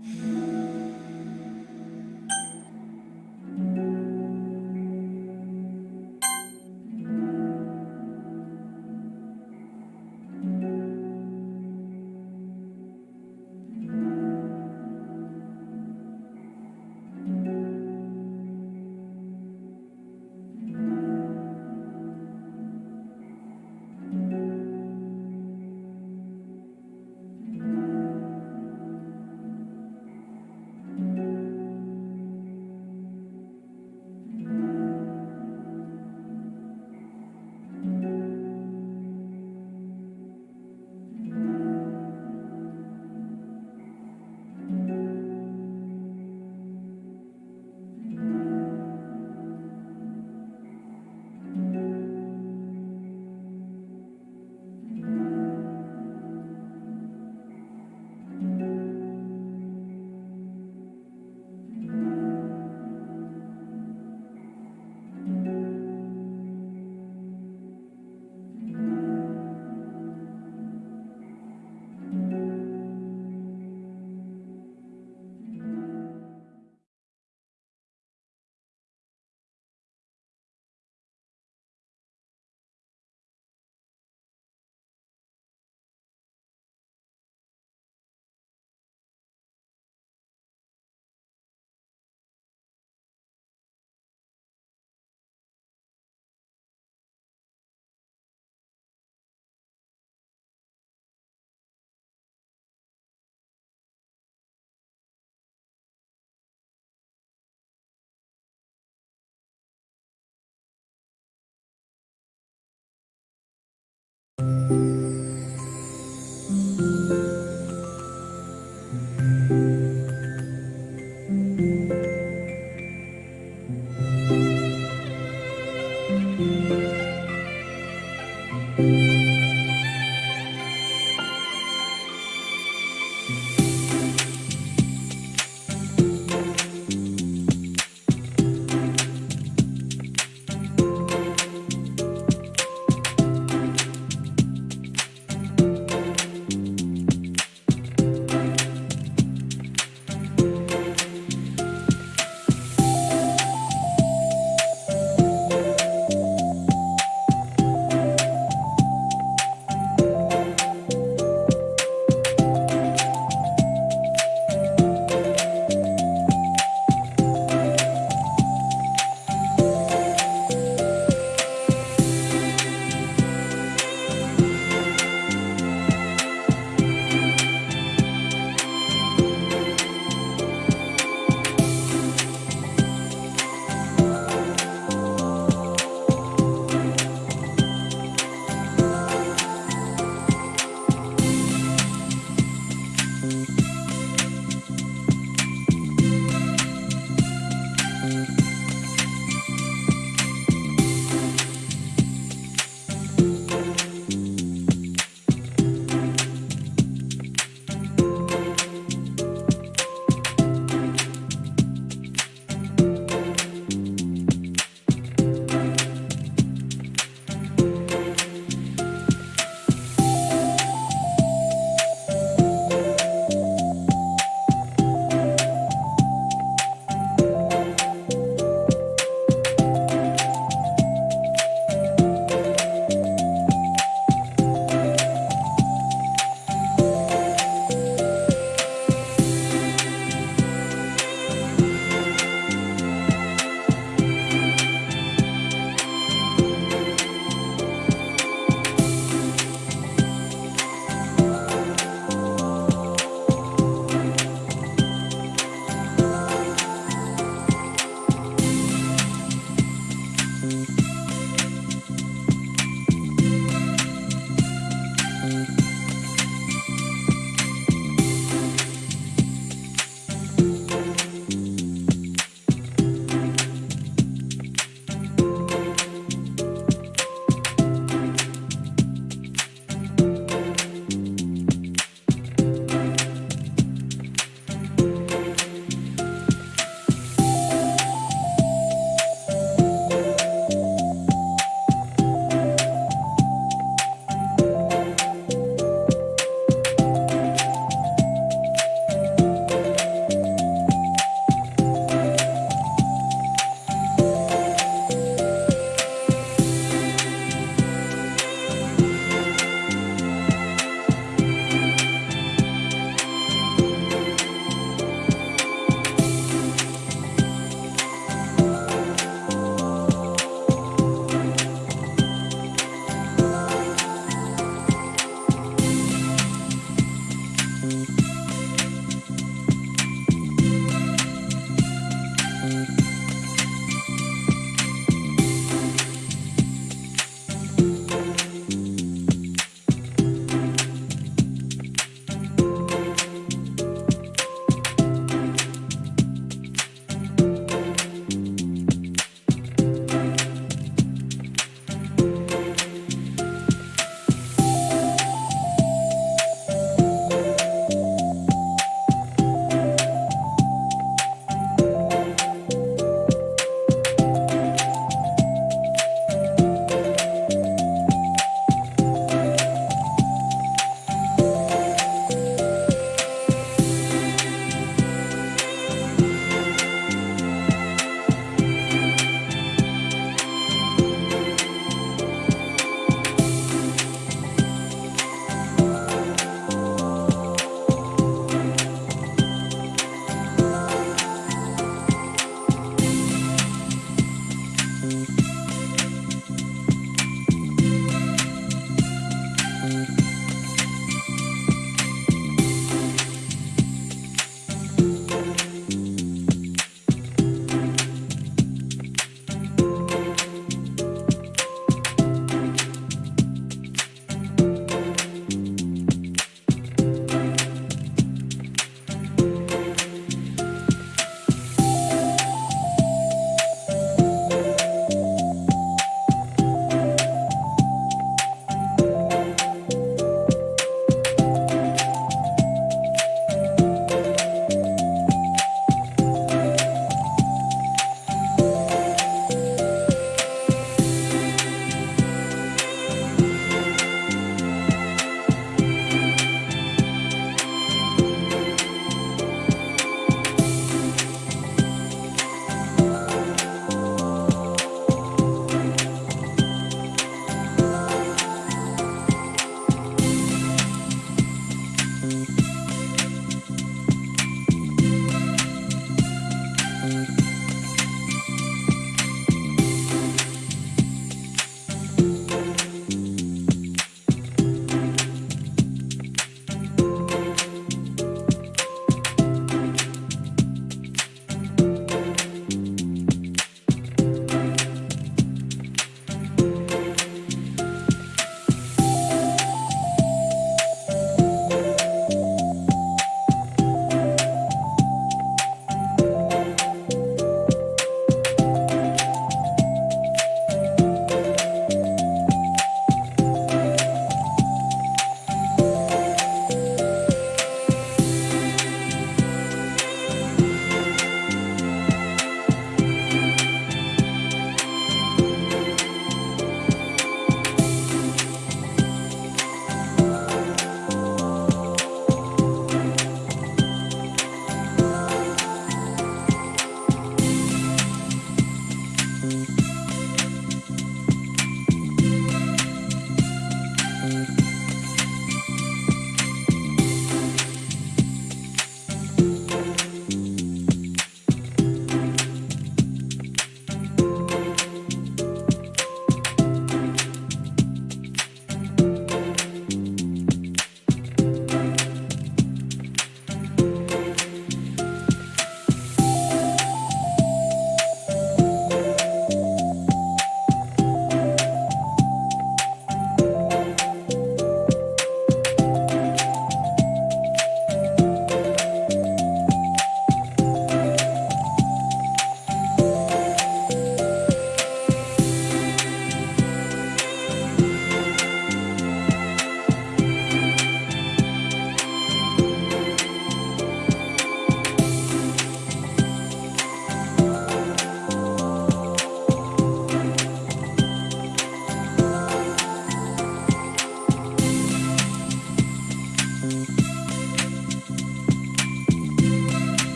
Música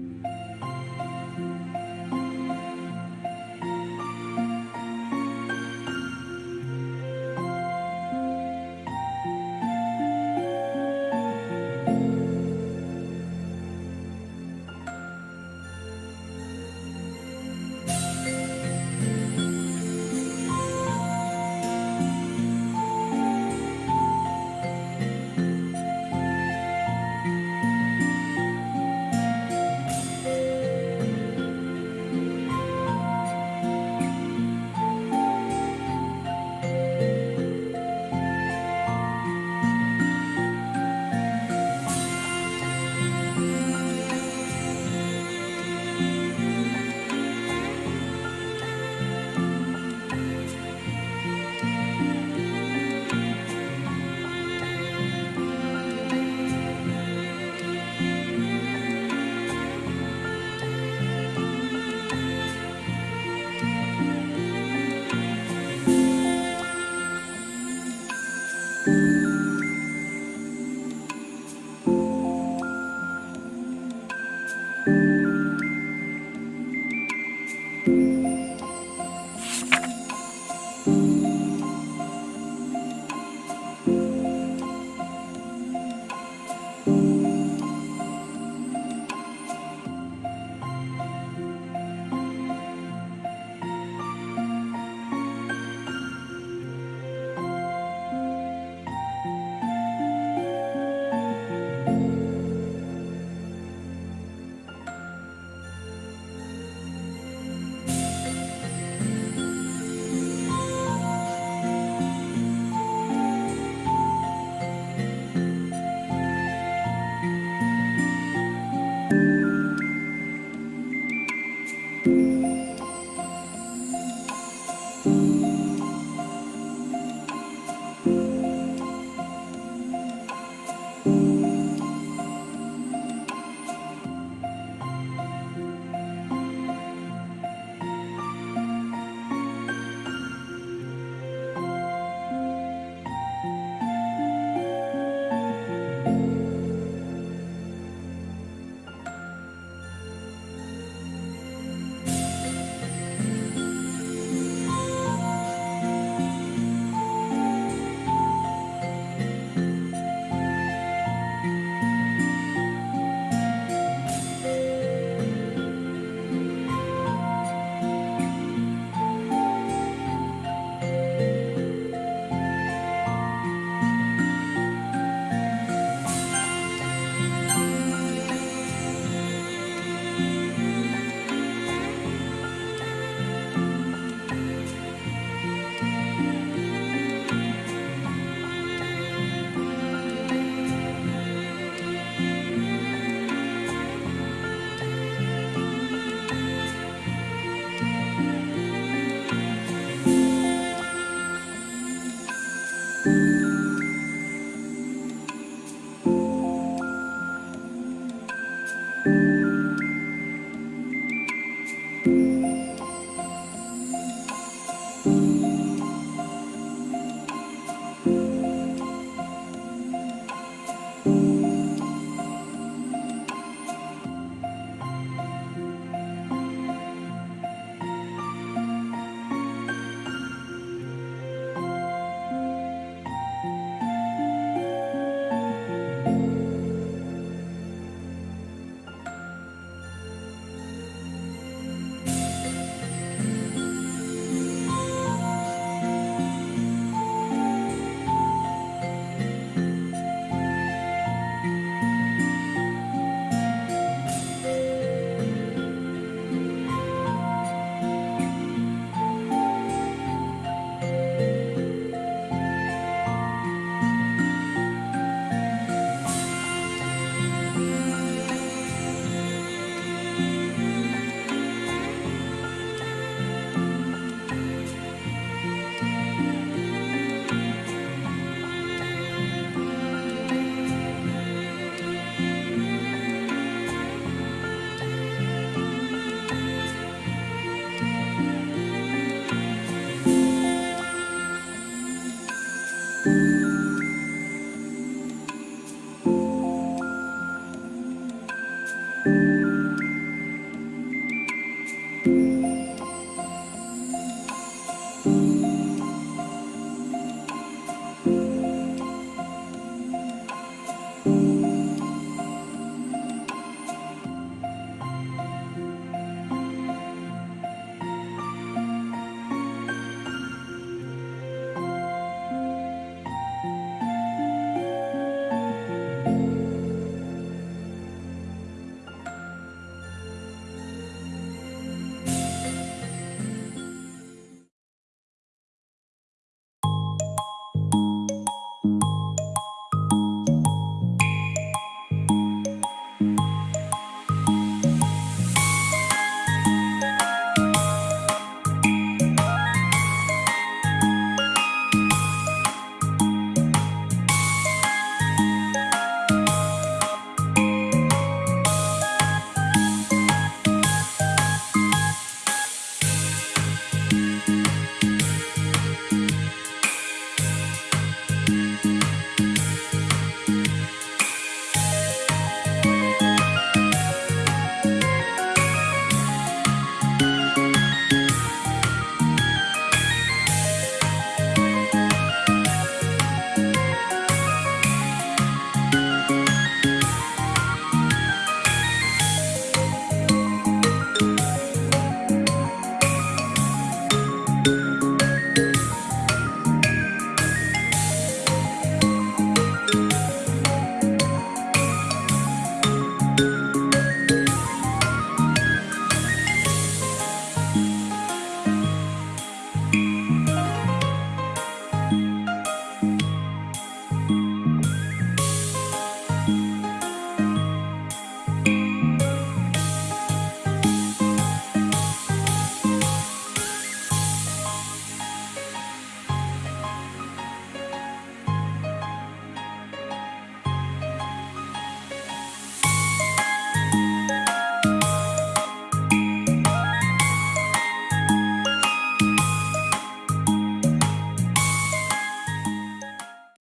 You